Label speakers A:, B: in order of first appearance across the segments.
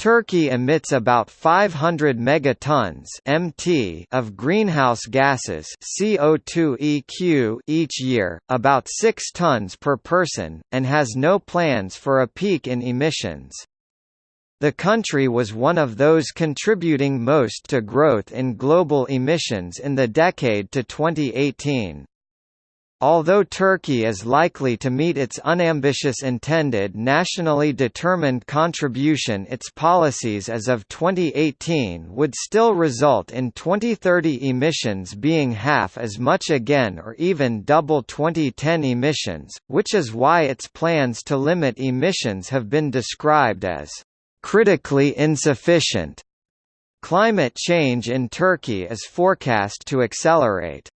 A: Turkey emits about 500 megatons (mt) of greenhouse gases (CO2 eq) each year, about 6 tons per person, and has no plans for a peak in emissions. The country was one of those contributing most to growth in global emissions in the decade to 2018. Although Turkey is likely to meet its unambitious intended nationally determined contribution its policies as of 2018 would still result in 2030 emissions being half as much again or even double 2010 emissions, which is why its plans to limit emissions have been described as critically insufficient. Climate change in Turkey is forecast to accelerate.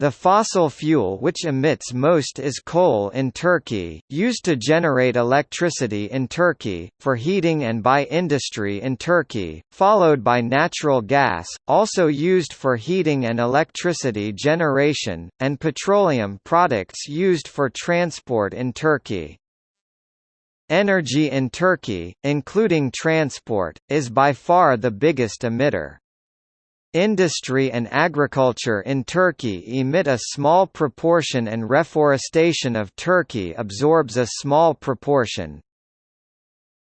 A: The fossil fuel which emits most is coal in Turkey, used to generate electricity in Turkey, for heating and by industry in Turkey, followed by natural gas, also used for heating and electricity generation, and petroleum products used for transport in Turkey. Energy in Turkey, including transport, is by far the biggest emitter. Industry and agriculture in Turkey emit a small proportion and reforestation of Turkey absorbs a small proportion.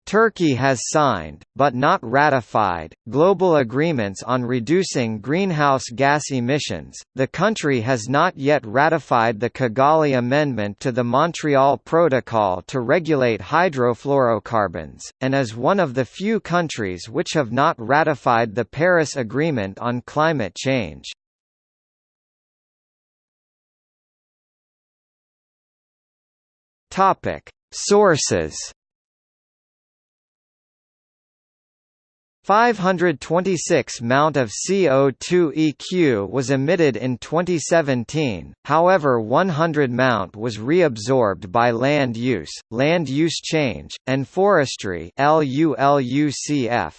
A: Turkey has signed, but not ratified, global agreements on reducing greenhouse gas emissions. The country has not yet ratified the Kigali Amendment to the Montreal Protocol to regulate hydrofluorocarbons, and is one of the few countries which have not ratified the Paris Agreement on climate change. Topic: Sources 526 mount of CO2 eq was emitted in 2017, however 100 mount was reabsorbed by land use, land use change, and forestry LULUCF.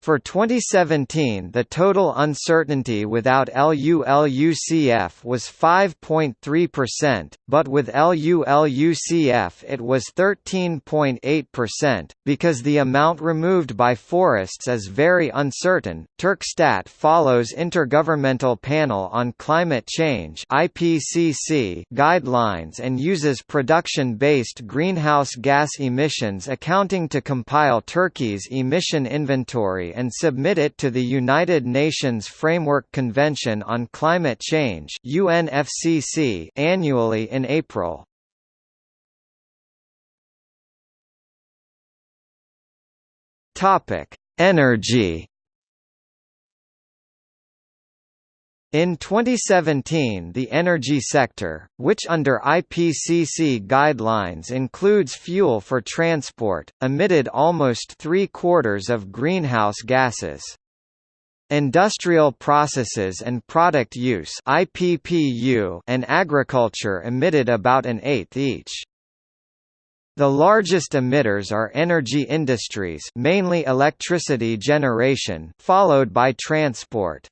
A: For 2017 the total uncertainty without LULUCF was 5.3%, but with LULUCF it was 13.8%. Because the amount removed by forests is very uncertain, Turkstat follows Intergovernmental Panel on Climate Change (IPCC) guidelines and uses production-based greenhouse gas emissions accounting to compile Turkey's emission inventory and submit it to the United Nations Framework Convention on Climate Change UNFCCC annually in April. Topic: Energy In 2017 the energy sector, which under IPCC guidelines includes fuel for transport, emitted almost three-quarters of greenhouse gases. Industrial processes and product use IPPU and agriculture emitted about an eighth each. The largest emitters are energy industries mainly electricity generation followed by transport.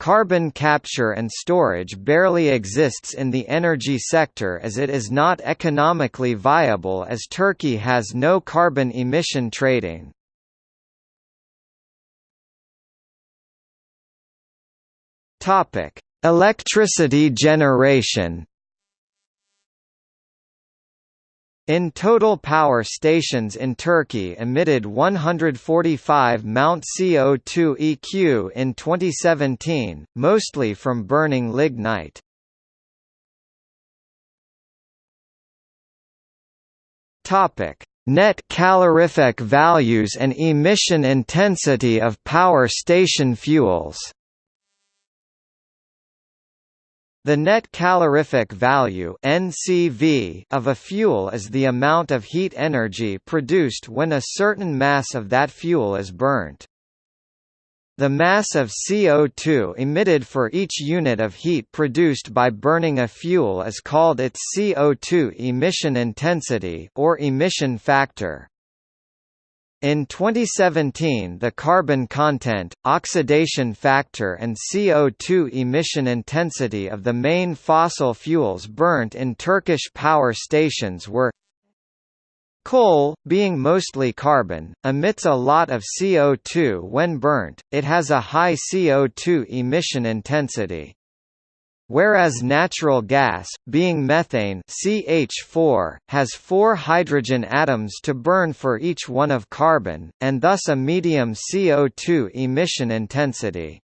A: Carbon capture and storage barely exists in the energy sector as it is not economically viable as Turkey has no carbon emission trading. Electricity generation In total power stations in Turkey emitted 145 Mount CO2 eq in 2017, mostly from burning lignite. Topic: Net calorific values and emission intensity of power station fuels. The net calorific value (NCV) of a fuel is the amount of heat energy produced when a certain mass of that fuel is burnt. The mass of CO2 emitted for each unit of heat produced by burning a fuel is called its CO2 emission intensity or emission factor. In 2017 the carbon content, oxidation factor and CO2 emission intensity of the main fossil fuels burnt in Turkish power stations were Coal, being mostly carbon, emits a lot of CO2 when burnt, it has a high CO2 emission intensity. Whereas natural gas, being methane CH4, has four hydrogen atoms to burn for each one of carbon, and thus a medium CO2 emission intensity.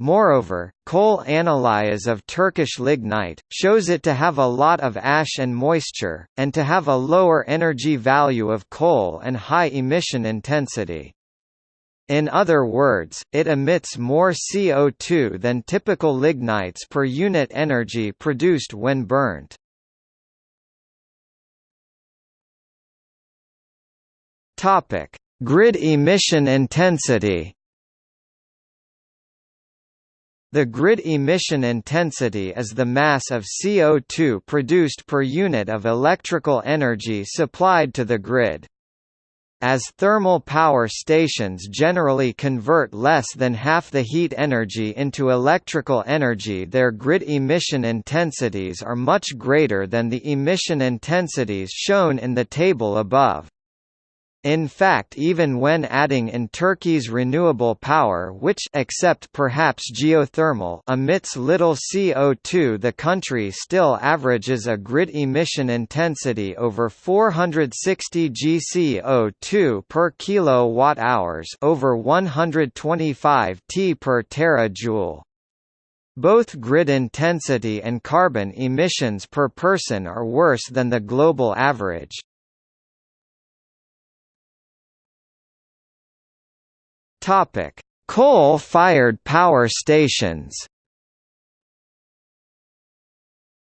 A: Moreover, coal analysis of Turkish lignite, shows it to have a lot of ash and moisture, and to have a lower energy value of coal and high emission intensity. In other words, it emits more CO2 than typical lignites per unit energy produced when burnt. Topic: Grid emission intensity the grid emission intensity is the mass of CO2 produced per unit of electrical energy supplied to the grid. As thermal power stations generally convert less than half the heat energy into electrical energy their grid emission intensities are much greater than the emission intensities shown in the table above. In fact even when adding in Turkey's renewable power which except perhaps geothermal emits little CO2 the country still averages a grid emission intensity over 460 GCO2 per kilowatt-hours over 125 T per terajoule. Both grid intensity and carbon emissions per person are worse than the global average. Topic: Coal-fired power stations.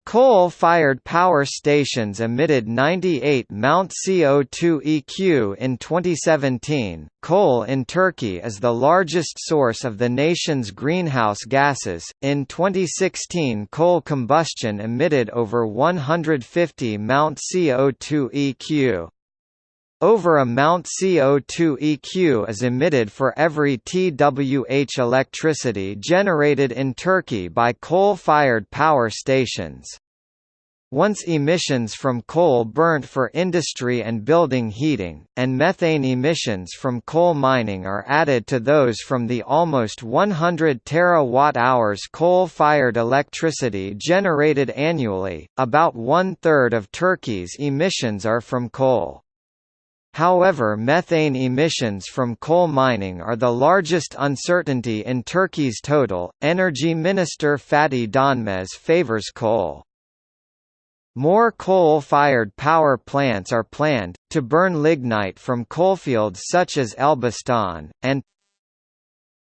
A: Coal-fired power stations emitted 98 Mount CO2 EQ in 2017. Coal in Turkey is the largest source of the nation's greenhouse gases. In 2016, coal combustion emitted over 150 Mount CO2 EQ. Over a Mount CO2 EQ is emitted for every TWh electricity generated in Turkey by coal-fired power stations. Once emissions from coal burnt for industry and building heating, and methane emissions from coal mining are added to those from the almost 100 terawatt-hours coal-fired electricity generated annually, about one-third of Turkey's emissions are from coal. However methane emissions from coal mining are the largest uncertainty in Turkey's total. Energy Minister Fatih Dönmez favors coal. More coal-fired power plants are planned, to burn lignite from coalfields such as Elbistan, and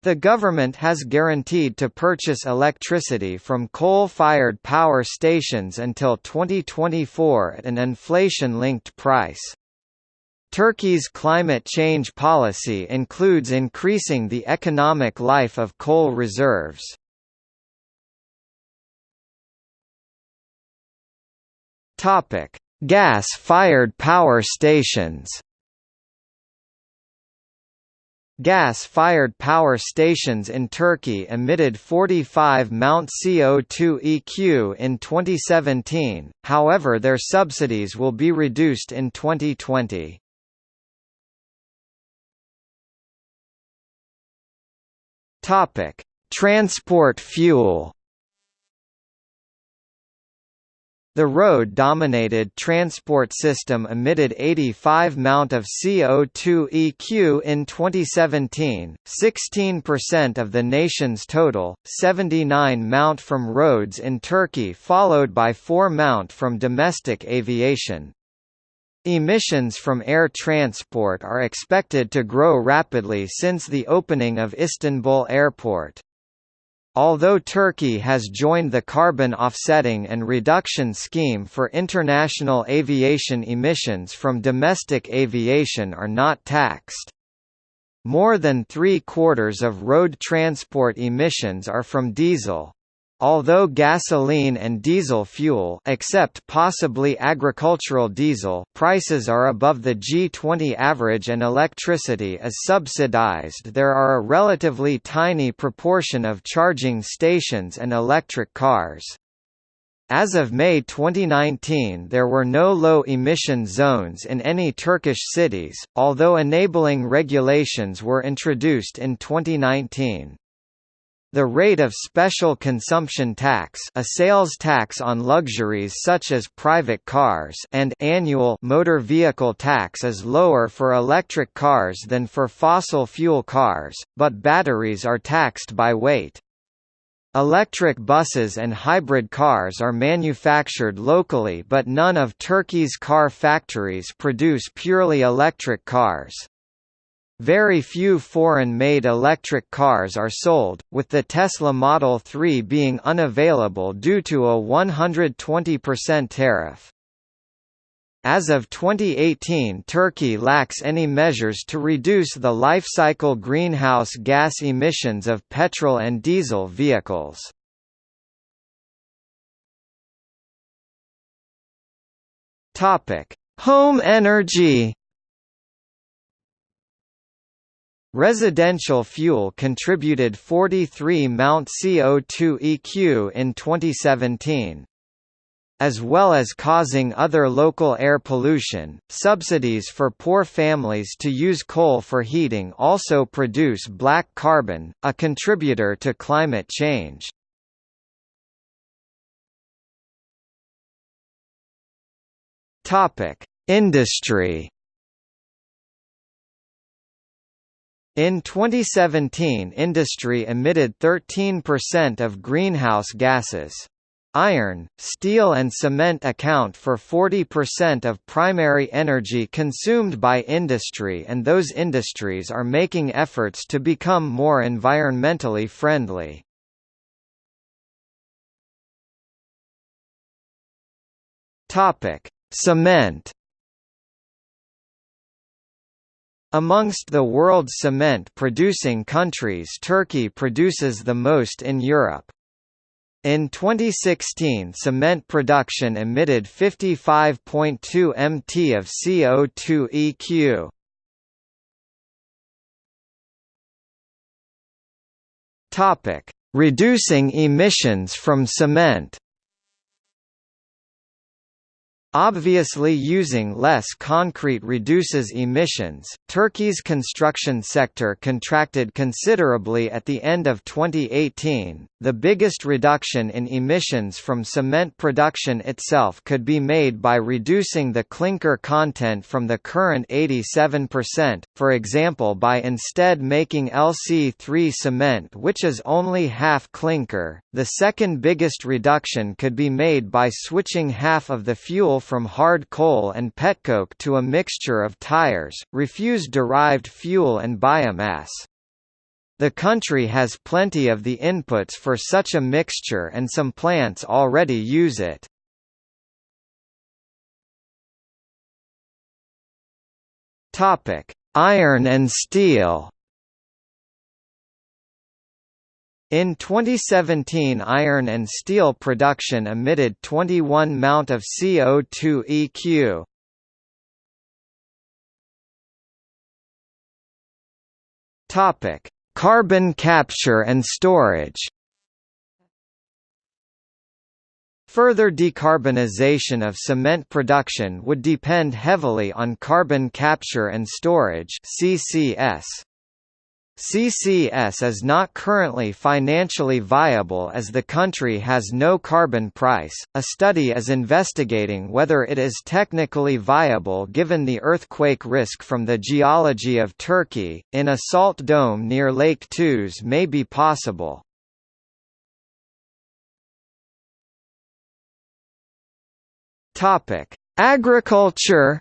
A: the government has guaranteed to purchase electricity from coal-fired power stations until 2024 at an inflation-linked price. Turkey's climate change policy includes increasing the economic life of coal reserves. Gas-fired power stations. Gas-fired power stations in Turkey emitted 45 Mount CO2 EQ in 2017, however their subsidies will be reduced in 2020. Topic: Transport fuel. The road-dominated transport system emitted 85 Mount of CO2 EQ in 2017, 16% of the nation's total, 79 Mount from roads in Turkey followed by 4 Mount from domestic aviation. Emissions from air transport are expected to grow rapidly since the opening of Istanbul Airport. Although Turkey has joined the carbon offsetting and reduction scheme for international aviation emissions from domestic aviation are not taxed. More than three-quarters of road transport emissions are from diesel, Although gasoline and diesel fuel except possibly agricultural diesel prices are above the G20 average and electricity is subsidized there are a relatively tiny proportion of charging stations and electric cars. As of May 2019 there were no low-emission zones in any Turkish cities, although enabling regulations were introduced in 2019. The rate of special consumption tax a sales tax on luxuries such as private cars and annual motor vehicle tax is lower for electric cars than for fossil fuel cars, but batteries are taxed by weight. Electric buses and hybrid cars are manufactured locally but none of Turkey's car factories produce purely electric cars. Very few foreign-made electric cars are sold, with the Tesla Model 3 being unavailable due to a 120% tariff. As of 2018 Turkey lacks any measures to reduce the life cycle greenhouse gas emissions of petrol and diesel vehicles. Home energy Residential fuel contributed 43 Mount CO2 EQ in 2017. As well as causing other local air pollution, subsidies for poor families to use coal for heating also produce black carbon, a contributor to climate change. Industry In 2017 industry emitted 13% of greenhouse gases. Iron, steel and cement account for 40% of primary energy consumed by industry and those industries are making efforts to become more environmentally friendly. Cement Amongst the world's cement-producing countries Turkey produces the most in Europe. In 2016 cement production emitted 55.2 mt of CO2 eq. Reducing emissions from cement Obviously using less concrete reduces emissions. Turkey's construction sector contracted considerably at the end of 2018. The biggest reduction in emissions from cement production itself could be made by reducing the clinker content from the current 87%, for example by instead making LC3 cement which is only half clinker. The second biggest reduction could be made by switching half of the fuel from hard coal and petcoke to a mixture of tires, refuse-derived fuel and biomass. The country has plenty of the inputs for such a mixture and some plants already use it. Iron and steel In 2017 iron and steel production emitted 21 Mount of CO2 eq. Topic: Carbon capture and storage. Further decarbonization of cement production would depend heavily on carbon capture and storage (CCS). CCS is not currently financially viable as the country has no carbon price. A study is investigating whether it is technically viable given the earthquake risk from the geology of Turkey. In a salt dome near Lake Tuz may be possible. Topic: Agriculture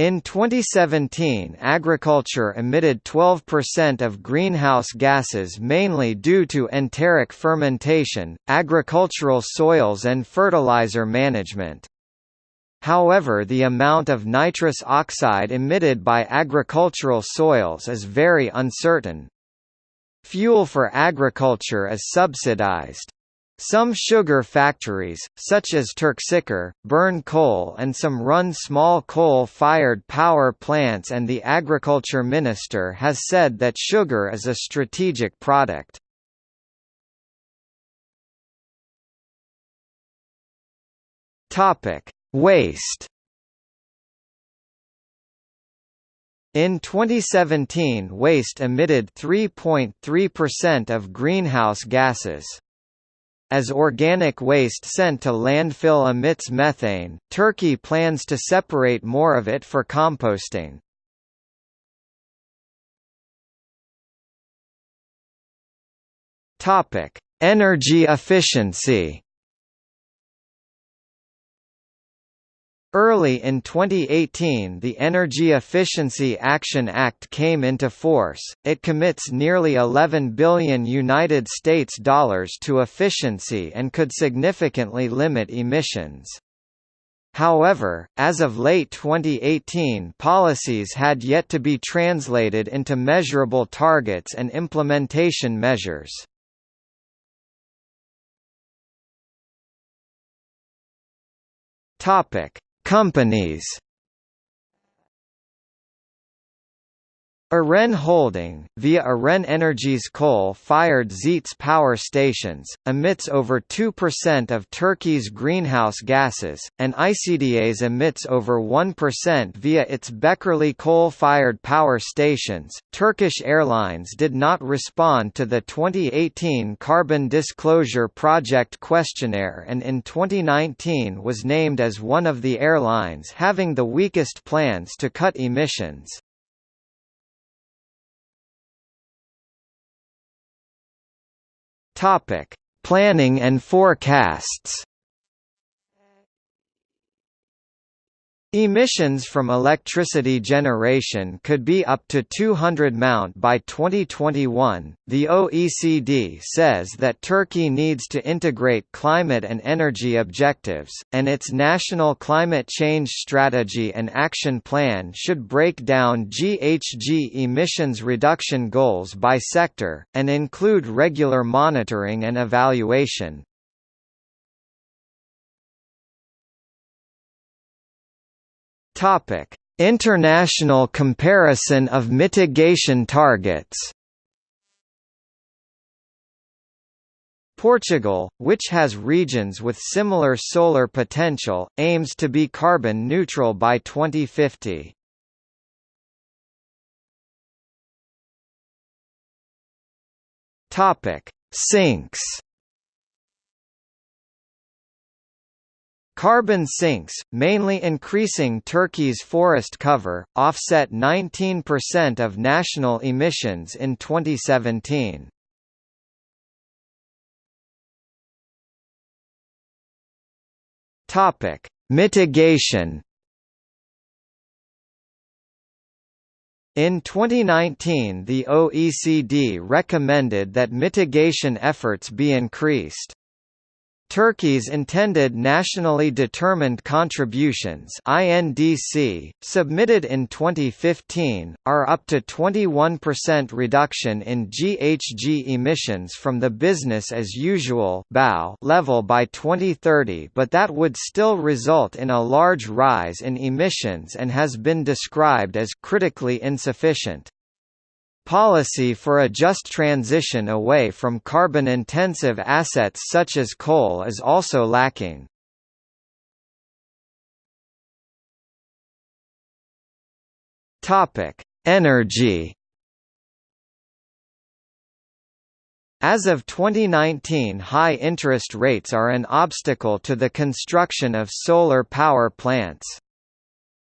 A: In 2017 agriculture emitted 12% of greenhouse gases mainly due to enteric fermentation, agricultural soils and fertilizer management. However the amount of nitrous oxide emitted by agricultural soils is very uncertain. Fuel for agriculture is subsidized. Some sugar factories, such as Türkşeker, burn coal and some run small coal-fired power plants and the agriculture minister has said that sugar is a strategic product. Waste In 2017 waste emitted 3.3% of greenhouse gases. As organic waste sent to landfill emits methane, Turkey plans to separate more of it for composting. Energy efficiency Early in 2018 the Energy Efficiency Action Act came into force. It commits nearly 11 billion United States dollars to efficiency and could significantly limit emissions. However, as of late 2018 policies had yet to be translated into measurable targets and implementation measures. Topic: Companies Eren Holding, via Eren Energy's coal-fired Zetes power stations, emits over 2% of Turkey's greenhouse gases, and ICDAS emits over 1% via its Bekirli coal-fired power stations. Turkish Airlines did not respond to the 2018 Carbon Disclosure Project questionnaire and in 2019 was named as one of the airlines having the weakest plans to cut emissions. Topic: Planning and forecasts. Emissions from electricity generation could be up to 200 mount by 2021. The OECD says that Turkey needs to integrate climate and energy objectives, and its national climate change strategy and action plan should break down GHG emissions reduction goals by sector, and include regular monitoring and evaluation. Topic: International comparison of mitigation targets. Portugal, which has regions with similar solar potential, aims to be carbon neutral by 2050. Topic: Sinks Carbon sinks, mainly increasing Turkey's forest cover, offset 19% of national emissions in 2017. Topic: Mitigation. In 2019 the OECD recommended that mitigation efforts be increased. Turkey's intended nationally determined contributions INDC, submitted in 2015, are up to 21% reduction in GHG emissions from the business as usual level by 2030 but that would still result in a large rise in emissions and has been described as critically insufficient. Policy for a just transition away from carbon-intensive assets such as coal is also lacking. Energy As of 2019 high interest rates are an obstacle to the construction of solar power plants.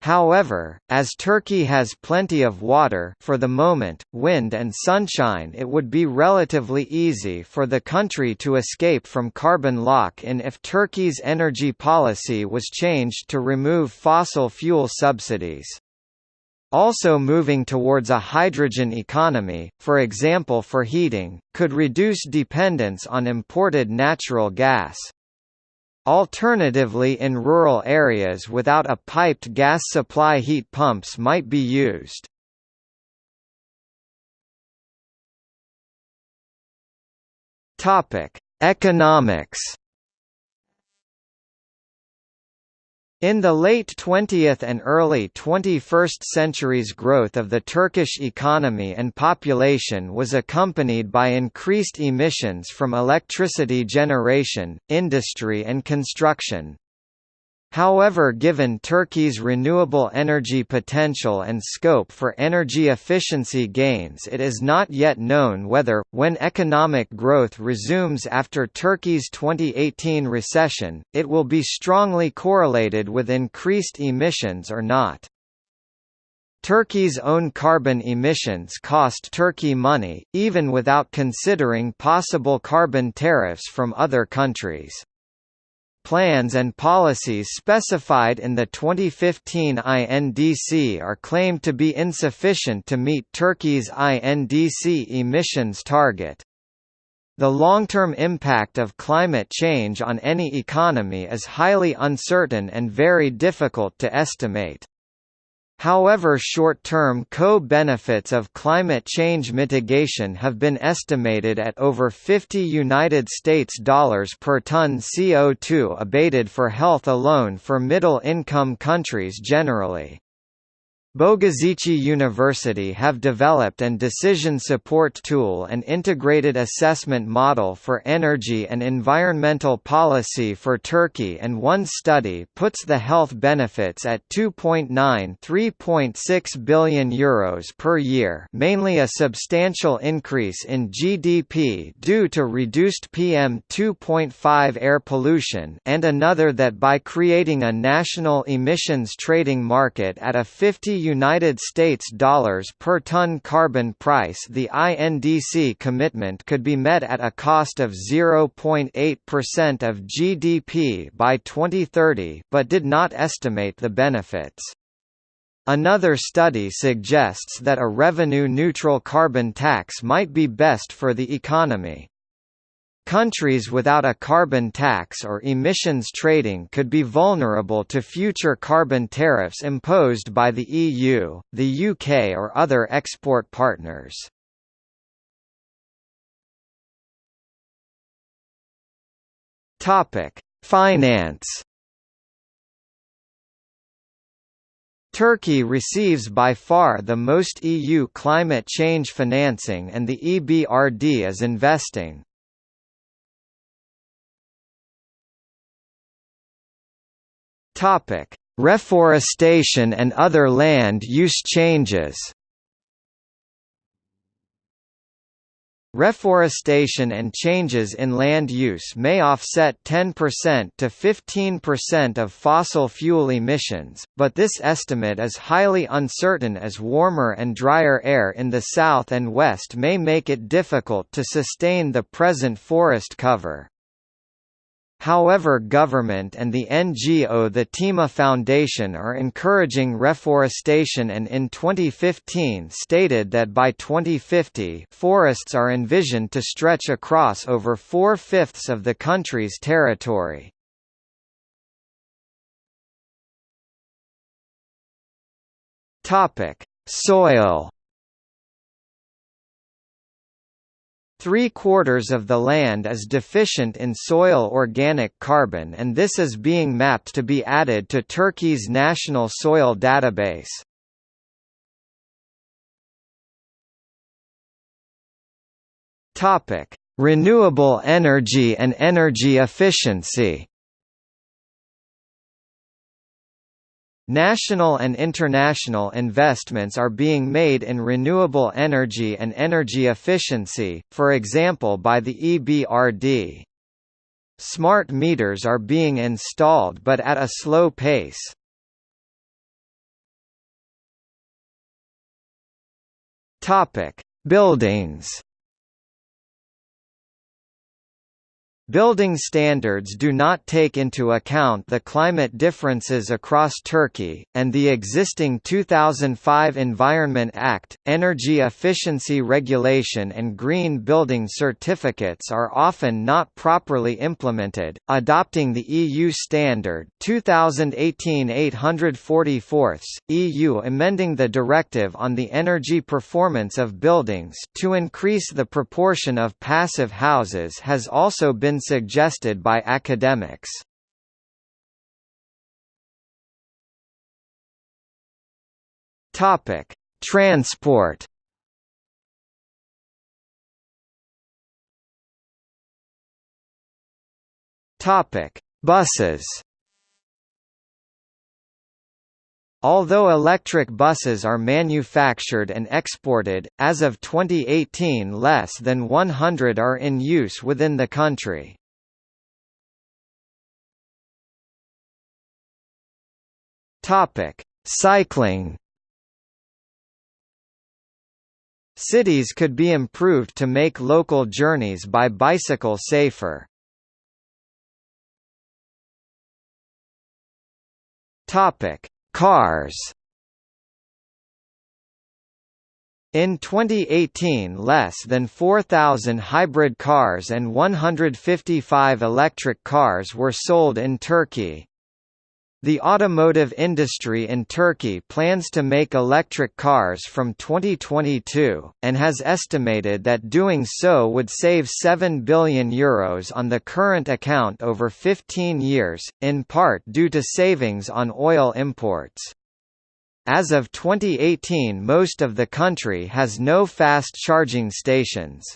A: However, as Turkey has plenty of water for the moment, wind and sunshine it would be relatively easy for the country to escape from carbon lock-in if Turkey's energy policy was changed to remove fossil fuel subsidies. Also moving towards a hydrogen economy, for example for heating, could reduce dependence on imported natural gas. Alternatively in rural areas without a piped gas supply heat pumps might be used. Economics In the late 20th and early 21st centuries growth of the Turkish economy and population was accompanied by increased emissions from electricity generation, industry and construction. However given Turkey's renewable energy potential and scope for energy efficiency gains it is not yet known whether, when economic growth resumes after Turkey's 2018 recession, it will be strongly correlated with increased emissions or not. Turkey's own carbon emissions cost Turkey money, even without considering possible carbon tariffs from other countries plans and policies specified in the 2015 INDC are claimed to be insufficient to meet Turkey's INDC emissions target. The long-term impact of climate change on any economy is highly uncertain and very difficult to estimate. However short-term co-benefits of climate change mitigation have been estimated at over 50 United States dollars per ton CO2 abated for health alone for middle-income countries generally. Bogazici University have developed an decision support tool and integrated assessment model for energy and environmental policy for Turkey and one study puts the health benefits at 2.9 3.6 billion euros per year mainly a substantial increase in GDP due to reduced PM2.5 air pollution and another that by creating a national emissions trading market at a 50 United States dollars per ton carbon price the INDC commitment could be met at a cost of 0.8% of GDP by 2030 but did not estimate the benefits. Another study suggests that a revenue-neutral carbon tax might be best for the economy. Countries without a carbon tax or emissions trading could be vulnerable to future carbon tariffs imposed by the EU, the UK or other export partners. Finance Turkey receives by far the most EU climate change financing and the EBRD is investing Topic: Reforestation and other land use changes. Reforestation and changes in land use may offset 10% to 15% of fossil fuel emissions, but this estimate is highly uncertain as warmer and drier air in the south and west may make it difficult to sustain the present forest cover. However government and the NGO the Tema Foundation are encouraging reforestation and in 2015 stated that by 2050 forests are envisioned to stretch across over four-fifths of the country's territory. Soil Three-quarters of the land is deficient in soil organic carbon and this is being mapped to be added to Turkey's national soil database. Renewable energy and energy efficiency National and international investments are being made in renewable energy and energy efficiency, for example by the EBRD. Smart meters are being installed but at a slow pace. Buildings Building standards do not take into account the climate differences across Turkey, and the existing 2005 Environment Act, Energy Efficiency Regulation and Green Building Certificates are often not properly implemented. Adopting the EU standard 2018-844, EU amending the Directive on the Energy Performance of Buildings to increase the proportion of passive houses has also suggested by academics. Topic: Transport. Topic: Buses. Although electric buses are manufactured and exported, as of 2018 less than 100 are in use within the country. Cycling Cities could be improved to make local journeys by bicycle safer. Topic: Cars. In 2018 less than 4,000 hybrid cars and 155 electric cars were sold in Turkey. The automotive industry in Turkey plans to make electric cars from 2022, and has estimated that doing so would save €7 billion Euros on the current account over 15 years, in part due to savings on oil imports. As of 2018 most of the country has no fast charging stations.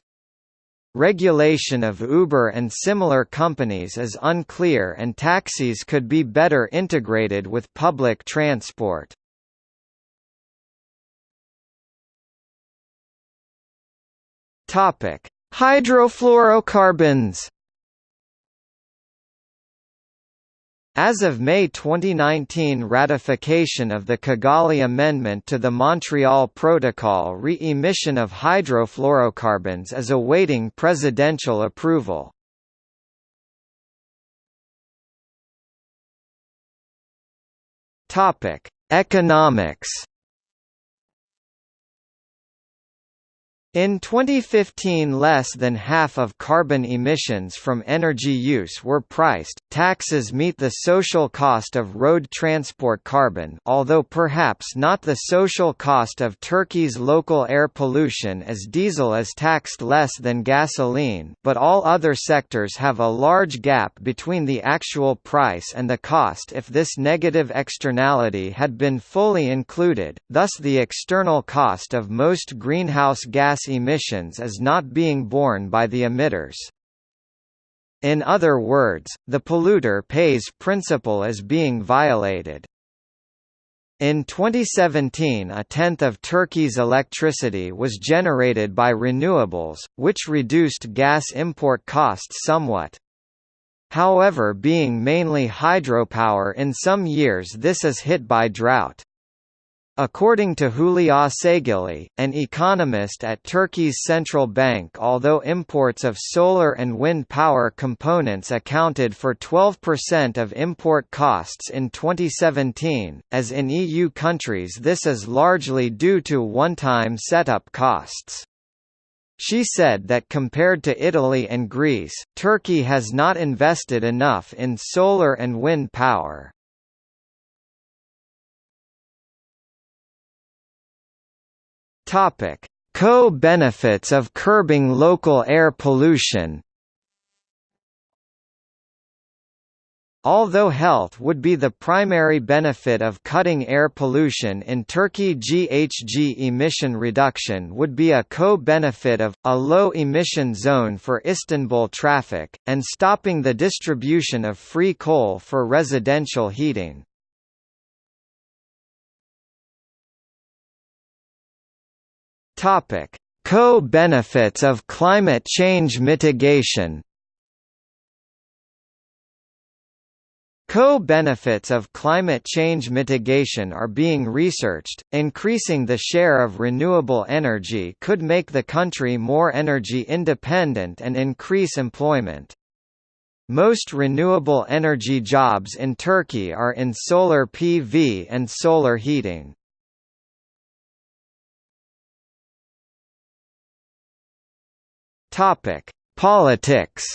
A: Regulation of Uber and similar companies is unclear and taxis could be better integrated with public transport. Hydrofluorocarbons As of May 2019 ratification of the Kigali Amendment to the Montreal Protocol re-emission of hydrofluorocarbons is awaiting presidential approval. Economics In 2015 less than half of carbon emissions from energy use were priced. Taxes meet the social cost of road transport carbon although perhaps not the social cost of Turkey's local air pollution as diesel is taxed less than gasoline but all other sectors have a large gap between the actual price and the cost if this negative externality had been fully included, thus the external cost of most greenhouse gas emissions is not being borne by the emitters. In other words, the polluter pays principle is being violated. In 2017 a tenth of Turkey's electricity was generated by renewables, which reduced gas import costs somewhat. However being mainly hydropower in some years this is hit by drought. According to Hülya Saygili, an economist at Turkey's central bank although imports of solar and wind power components accounted for 12% of import costs in 2017, as in EU countries this is largely due to one-time setup costs. She said that compared to Italy and Greece, Turkey has not invested enough in solar and wind power. Topic: Co-benefits of curbing local air pollution. Although health would be the primary benefit of cutting air pollution in Turkey GHG emission reduction would be a co-benefit of, a low-emission zone for Istanbul traffic, and stopping the distribution of free coal for residential heating. Topic: Co-benefits of climate change mitigation. Co-benefits of climate change mitigation are being researched. Increasing the share of renewable energy could make the country more energy independent and increase employment. Most renewable energy jobs in Turkey are in solar PV and solar heating. Topic: Politics.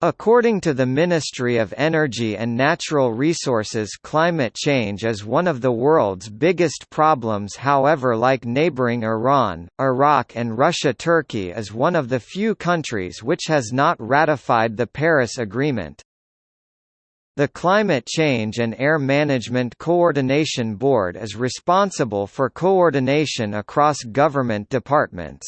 A: According to the Ministry of Energy and Natural Resources climate change is one of the world's biggest problems however like neighboring Iran, Iraq and Russia Turkey is one of the few countries which has not ratified the Paris Agreement. The Climate Change and Air Management Coordination Board is responsible for coordination across government departments.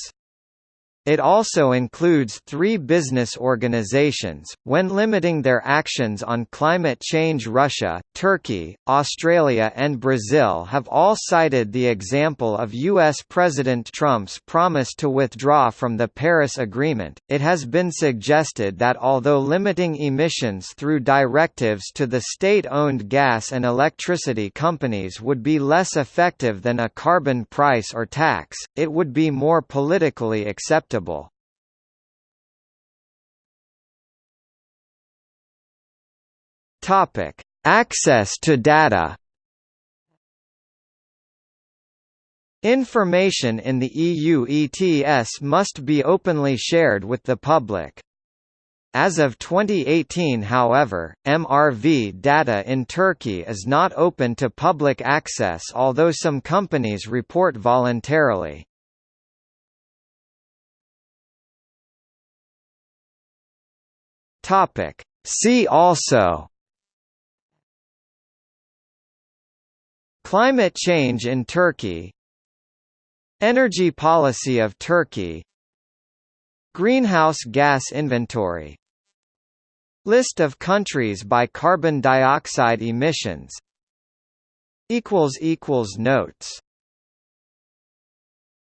A: It also includes three business organizations. When limiting their actions on climate change, Russia, Turkey, Australia, and Brazil have all cited the example of U.S. President Trump's promise to withdraw from the Paris Agreement. It has been suggested that although limiting emissions through directives to the state owned gas and electricity companies would be less effective than a carbon price or tax, it would be more politically acceptable acceptable. Topic: Access to data. Information in the EU ETS must be openly shared with the public. As of 2018 however, MRV data in Turkey is not open to public access although some companies report voluntarily. Topic. See also Climate change in Turkey Energy policy of Turkey Greenhouse gas inventory List of countries by carbon dioxide emissions Notes